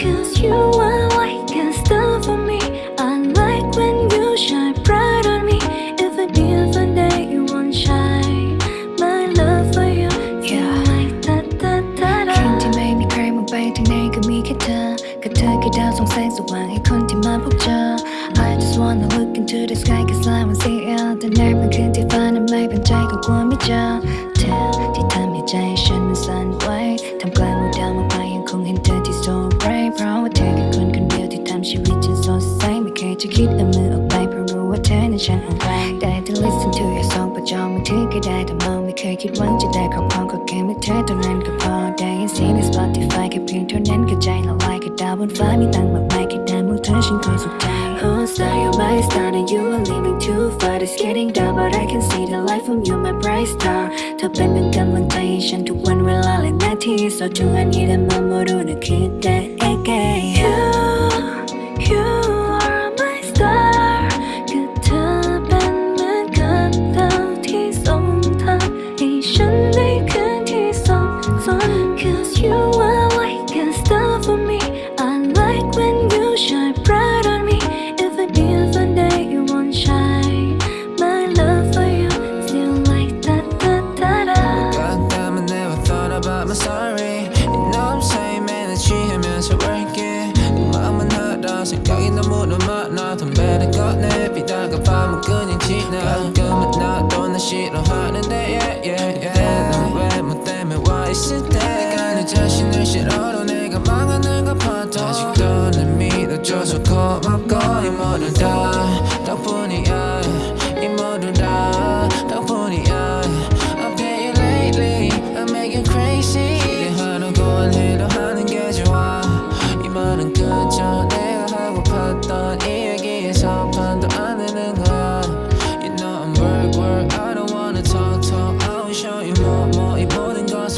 Cause you are like a star for me. I like when you shine bright on me. If a day you won't shine My love for you. You're like da-da-da-da คนที่ไม่มีใครมองไปที่ไหนก็มีแค่เธอกับเธอคือดาวส่องแสงสว่างให้คนที่มาพบเจอ I just wanna look into the sky cause I wanna see ที่ทำให้ใจฉันมันสั่นไหวทำกลางหมู่ดาวมากมายยังคงเห็นเธอที่ so bright เพราะว่าเธอคือคนคนเดียวที่ทำชีวิตฉันสดใสไม่เคยจะคิดเอามือออกไปเพราะรู้ว่าเธอนั้นฉันเอาไว้ได้แต่ listen to your song ประจองมือถือก็ได้แต่มองไม่เคยคิดหวังจะได้ครอบครองก็แค่ไม่เธอเท่านั้นก็พอได้ยินเสียงใน Spotify แค่เพียงเท่านั้นก็ใจละลายกับดาวบนฟ้ามีตั้งมากมายแค่ได้มือเธอฉันคอยสุขใจ own style My style and you are leaving too far. It's getting dark but I can see the light from you my bright star. 더 뺏는 감은 다 이젠 두번 will all in my tears So 중한 이름 머무르는 그대에게 지나 가끔은 나도 나 싫어하는데 yeah yeah yeah. 넌왜뭐 때문에 와 있을 때? 내가 내 자신을 싫어로 내가 망하는 것 같아 아직도 날 믿어줘서 고맙고 이 모두 다